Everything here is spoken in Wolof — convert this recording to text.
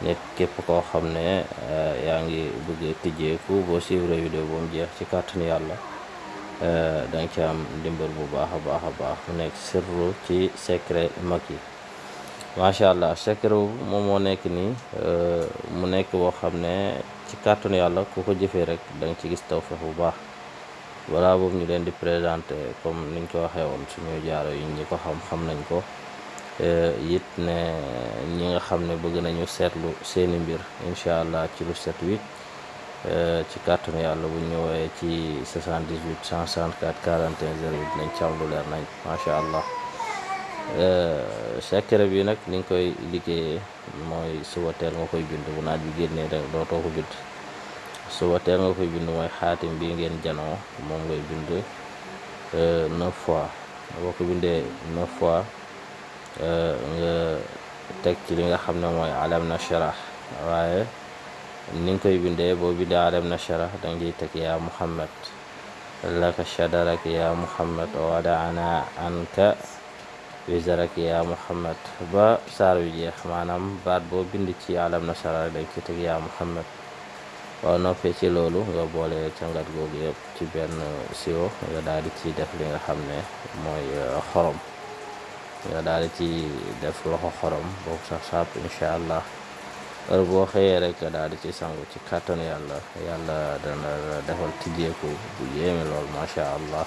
nit képp koo xam ne eh, yaa ngi bëgg a tijjeeku boo suivre vidéo ba mu jeex ci kàttanu yàlla eh, da nga ci am ndimbal bu baax a baax a baax mu nekk sirru ci secret mag yi macha allah secret bu moom moo nekk nii eh, mu nekk boo xam ne ci kàttanu yàlla ku ko jëfee rek da nga ci gis tawfeex bu baax Balaa boobu ñu leen di présenté comme niñ ko waxee woon suñu jaaro yi ñi ko xam xam nañ ko it ne ñi nga xam ne bëgg nañu seetlu seeni mbir incha allah ci lu set wicc ci kàttanu yàlla bu ñu woowee ci 78 164 41 08 nañ ci am lu leer nañ macha allah secret bi nag ni nga koy liggéeyee mooy suba teel nga koy bind bu naaj bi génnee rek dootoo ko bind suba teel nga koy bind mooy xaatim bi ngeen janoo moom ngay bind euh, neuf fois boo ko bindee neuf fois euh, nga teg ci li nga xam ne mooy alam na sharah waaye ni nga koy bindee boo bindee alam na sharah da ngay teg yaa muhammad laka shadarak yaa muhammad wadaana anka Wi zaraki yaa Muhammad ba saar wi jeex maanaam baat boo bind ci alam nasara rek danga ci teg yaa Muhammad boo noppee ci loolu nga boole cangat googu yëpp ci benn siwo nga daal di ci def li nga xam ne mooy xorom nga daal di ci def loxo xorom boobu sax sàpp incha allah heure boo xëyee rek nga daal di ci sangu ci kàttanu yàlla yàlla dana defal tijjeeku bu yéeme lool macha allah